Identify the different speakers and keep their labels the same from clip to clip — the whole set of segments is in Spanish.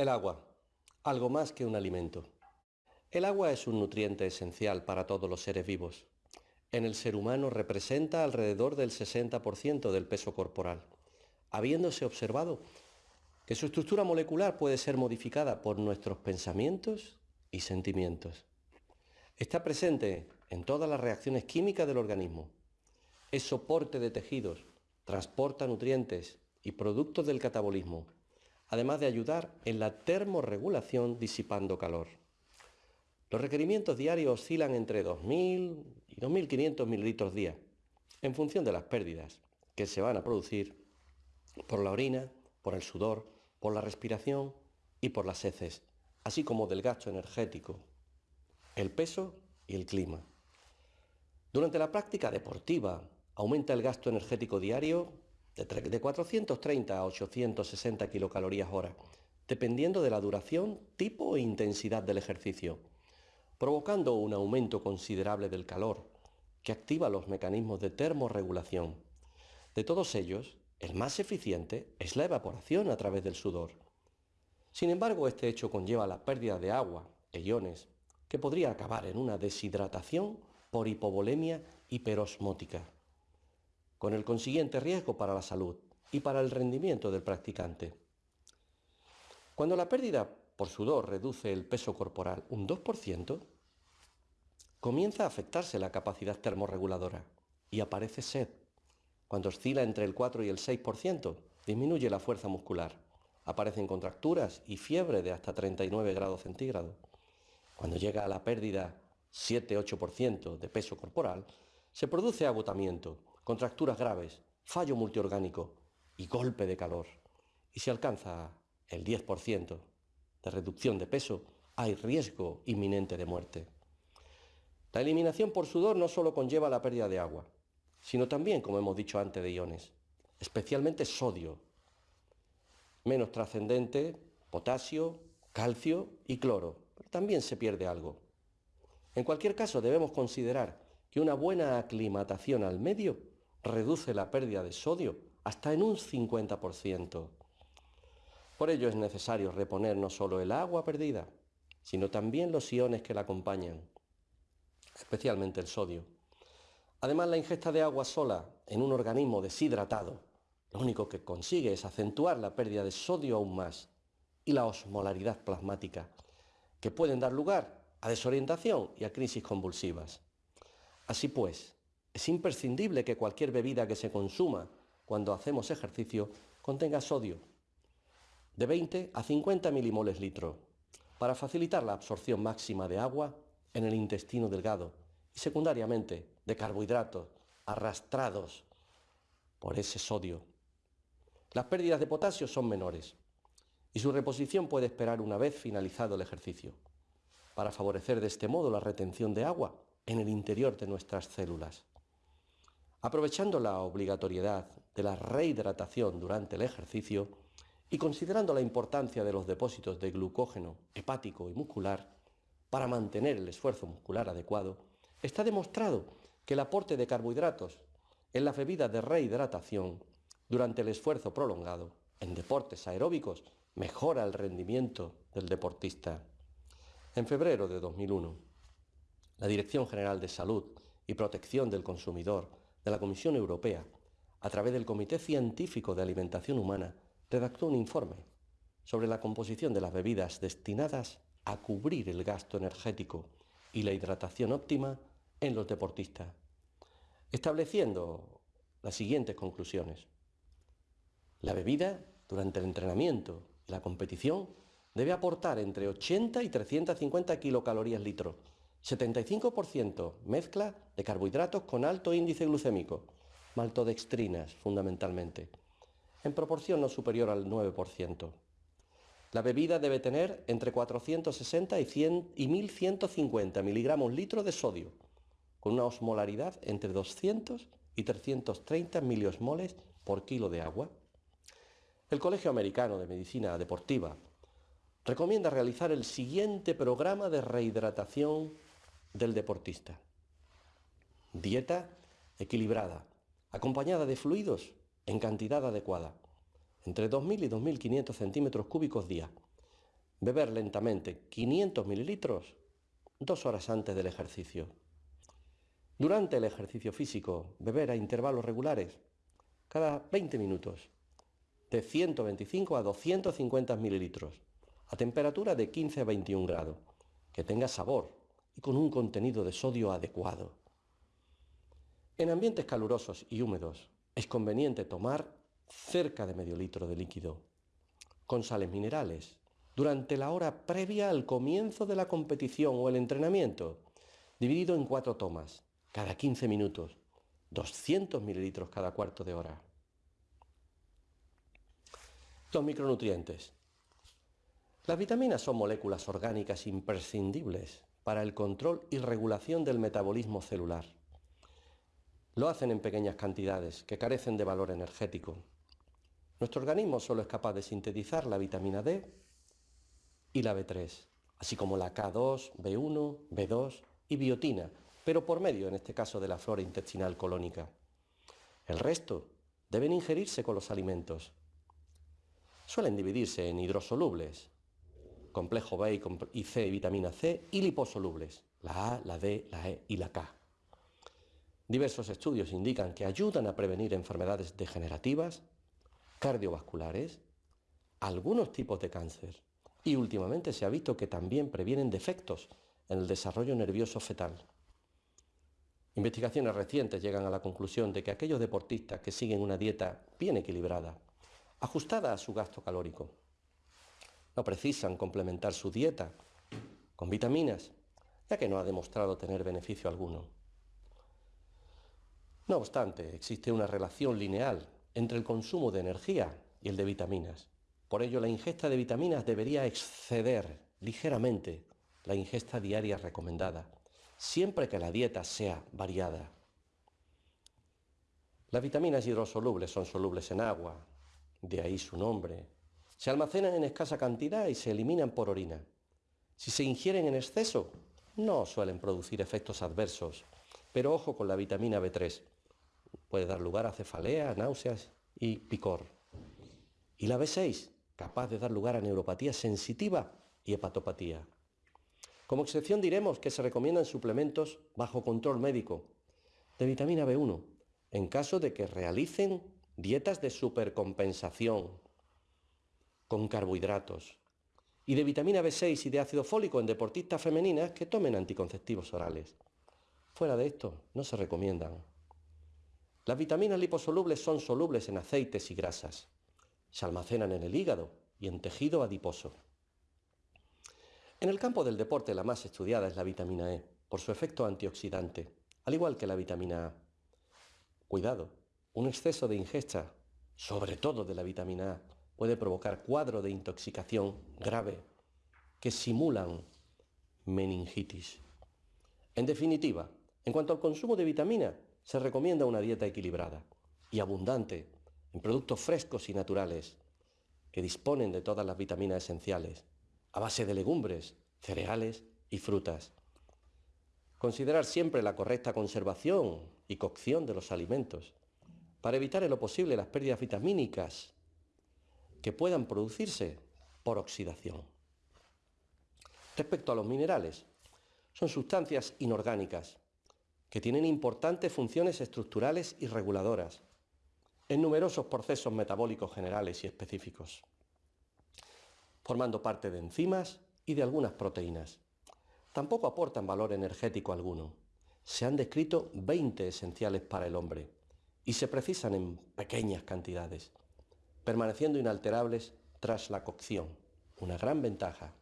Speaker 1: El agua, algo más que un alimento. El agua es un nutriente esencial para todos los seres vivos. En el ser humano representa alrededor del 60% del peso corporal, habiéndose observado que su estructura molecular puede ser modificada por nuestros pensamientos y sentimientos. Está presente en todas las reacciones químicas del organismo. Es soporte de tejidos, transporta nutrientes y productos del catabolismo además de ayudar en la termorregulación disipando calor. Los requerimientos diarios oscilan entre 2.000 y 2.500 mililitros día, en función de las pérdidas que se van a producir por la orina, por el sudor, por la respiración y por las heces, así como del gasto energético, el peso y el clima. Durante la práctica deportiva aumenta el gasto energético diario de 430 a 860 kilocalorías hora, dependiendo de la duración, tipo e intensidad del ejercicio, provocando un aumento considerable del calor, que activa los mecanismos de termorregulación. De todos ellos, el más eficiente es la evaporación a través del sudor. Sin embargo, este hecho conlleva la pérdida de agua e iones, que podría acabar en una deshidratación por hipovolemia hiperosmótica con el consiguiente riesgo para la salud y para el rendimiento del practicante. Cuando la pérdida por sudor reduce el peso corporal un 2%, comienza a afectarse la capacidad termorreguladora y aparece sed. Cuando oscila entre el 4 y el 6%, disminuye la fuerza muscular. Aparecen contracturas y fiebre de hasta 39 grados centígrados. Cuando llega a la pérdida 7-8% de peso corporal, se produce agotamiento contracturas graves, fallo multiorgánico y golpe de calor. Y si alcanza el 10% de reducción de peso, hay riesgo inminente de muerte. La eliminación por sudor no solo conlleva la pérdida de agua, sino también, como hemos dicho antes, de iones, especialmente sodio, menos trascendente, potasio, calcio y cloro. también se pierde algo. En cualquier caso, debemos considerar que una buena aclimatación al medio reduce la pérdida de sodio hasta en un 50%. Por ello es necesario reponer no solo el agua perdida, sino también los iones que la acompañan, especialmente el sodio. Además, la ingesta de agua sola en un organismo deshidratado, lo único que consigue es acentuar la pérdida de sodio aún más y la osmolaridad plasmática, que pueden dar lugar a desorientación y a crisis convulsivas. Así pues, es imprescindible que cualquier bebida que se consuma cuando hacemos ejercicio contenga sodio de 20 a 50 milimoles litro para facilitar la absorción máxima de agua en el intestino delgado y secundariamente de carbohidratos arrastrados por ese sodio. Las pérdidas de potasio son menores y su reposición puede esperar una vez finalizado el ejercicio, para favorecer de este modo la retención de agua en el interior de nuestras células. Aprovechando la obligatoriedad de la rehidratación durante el ejercicio y considerando la importancia de los depósitos de glucógeno hepático y muscular para mantener el esfuerzo muscular adecuado, está demostrado que el aporte de carbohidratos en las bebidas de rehidratación durante el esfuerzo prolongado en deportes aeróbicos mejora el rendimiento del deportista. En febrero de 2001, la Dirección General de Salud y Protección del Consumidor de la Comisión Europea, a través del Comité Científico de Alimentación Humana, redactó un informe sobre la composición de las bebidas destinadas a cubrir el gasto energético y la hidratación óptima en los deportistas, estableciendo las siguientes conclusiones. La bebida, durante el entrenamiento y la competición, debe aportar entre 80 y 350 kilocalorías litro, 75% mezcla de carbohidratos con alto índice glucémico, maltodextrinas fundamentalmente, en proporción no superior al 9%. La bebida debe tener entre 460 y, 100 y 1150 miligramos litro de sodio, con una osmolaridad entre 200 y 330 miliosmoles por kilo de agua. El Colegio Americano de Medicina Deportiva recomienda realizar el siguiente programa de rehidratación del deportista. Dieta equilibrada, acompañada de fluidos en cantidad adecuada, entre 2.000 y 2.500 centímetros cúbicos día, Beber lentamente 500 mililitros dos horas antes del ejercicio. Durante el ejercicio físico, beber a intervalos regulares, cada 20 minutos, de 125 a 250 mililitros, a temperatura de 15 a 21 grados, que tenga sabor y con un contenido de sodio adecuado. En ambientes calurosos y húmedos es conveniente tomar cerca de medio litro de líquido, con sales minerales, durante la hora previa al comienzo de la competición o el entrenamiento, dividido en cuatro tomas, cada 15 minutos, 200 mililitros cada cuarto de hora. Los micronutrientes. Las vitaminas son moléculas orgánicas imprescindibles para el control y regulación del metabolismo celular. Lo hacen en pequeñas cantidades que carecen de valor energético. Nuestro organismo solo es capaz de sintetizar la vitamina D y la B3, así como la K2, B1, B2 y biotina, pero por medio, en este caso, de la flora intestinal colónica. El resto deben ingerirse con los alimentos. Suelen dividirse en hidrosolubles, complejo B y C y vitamina C, y liposolubles, la A, la D, la E y la K. Diversos estudios indican que ayudan a prevenir enfermedades degenerativas, cardiovasculares, algunos tipos de cáncer y últimamente se ha visto que también previenen defectos en el desarrollo nervioso fetal. Investigaciones recientes llegan a la conclusión de que aquellos deportistas que siguen una dieta bien equilibrada, ajustada a su gasto calórico, no precisan complementar su dieta con vitaminas, ya que no ha demostrado tener beneficio alguno. No obstante, existe una relación lineal entre el consumo de energía y el de vitaminas. Por ello, la ingesta de vitaminas debería exceder ligeramente la ingesta diaria recomendada, siempre que la dieta sea variada. Las vitaminas hidrosolubles son solubles en agua, de ahí su nombre. Se almacenan en escasa cantidad y se eliminan por orina. Si se ingieren en exceso, no suelen producir efectos adversos, pero ojo con la vitamina B3. Puede dar lugar a cefalea, náuseas y picor. ¿Y la B6? capaz de dar lugar a neuropatía sensitiva y hepatopatía. Como excepción diremos que se recomiendan suplementos bajo control médico de vitamina B1 en caso de que realicen dietas de supercompensación con carbohidratos y de vitamina B6 y de ácido fólico en deportistas femeninas que tomen anticonceptivos orales. Fuera de esto, no se recomiendan. Las vitaminas liposolubles son solubles en aceites y grasas. Se almacenan en el hígado y en tejido adiposo. En el campo del deporte la más estudiada es la vitamina E, por su efecto antioxidante, al igual que la vitamina A. Cuidado, un exceso de ingesta, sobre todo de la vitamina A, puede provocar cuadro de intoxicación grave que simulan meningitis. En definitiva, en cuanto al consumo de vitamina, se recomienda una dieta equilibrada y abundante en productos frescos y naturales que disponen de todas las vitaminas esenciales, a base de legumbres, cereales y frutas. Considerar siempre la correcta conservación y cocción de los alimentos para evitar en lo posible las pérdidas vitamínicas que puedan producirse por oxidación. Respecto a los minerales, son sustancias inorgánicas que tienen importantes funciones estructurales y reguladoras en numerosos procesos metabólicos generales y específicos, formando parte de enzimas y de algunas proteínas. Tampoco aportan valor energético alguno. Se han descrito 20 esenciales para el hombre y se precisan en pequeñas cantidades, permaneciendo inalterables tras la cocción, una gran ventaja.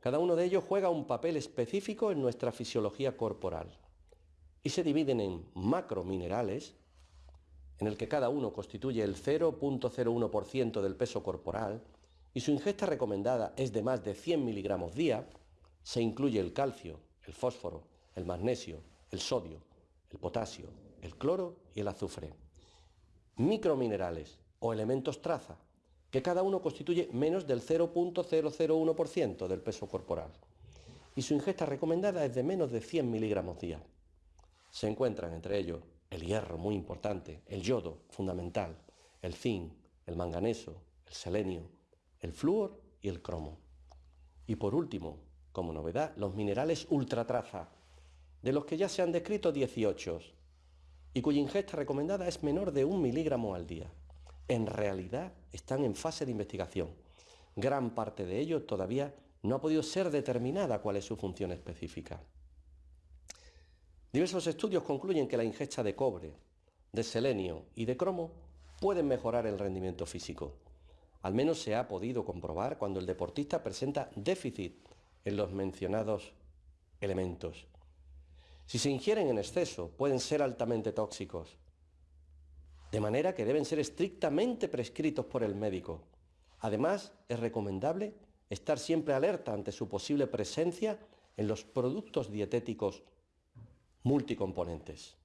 Speaker 1: Cada uno de ellos juega un papel específico en nuestra fisiología corporal y se dividen en macrominerales, en el que cada uno constituye el 0.01% del peso corporal y su ingesta recomendada es de más de 100 miligramos día, se incluye el calcio, el fósforo, el magnesio, el sodio, el potasio, el cloro y el azufre. Microminerales o elementos traza, que cada uno constituye menos del 0.001% del peso corporal. Y su ingesta recomendada es de menos de 100 miligramos día. Se encuentran entre ellos el hierro, muy importante, el yodo, fundamental, el zinc, el manganeso, el selenio, el flúor y el cromo. Y por último, como novedad, los minerales ultratraza, de los que ya se han descrito 18 y cuya ingesta recomendada es menor de un miligramo al día. En realidad están en fase de investigación. Gran parte de ellos todavía no ha podido ser determinada cuál es su función específica. Diversos estudios concluyen que la ingesta de cobre, de selenio y de cromo pueden mejorar el rendimiento físico. Al menos se ha podido comprobar cuando el deportista presenta déficit en los mencionados elementos. Si se ingieren en exceso, pueden ser altamente tóxicos, de manera que deben ser estrictamente prescritos por el médico. Además, es recomendable estar siempre alerta ante su posible presencia en los productos dietéticos multicomponentes.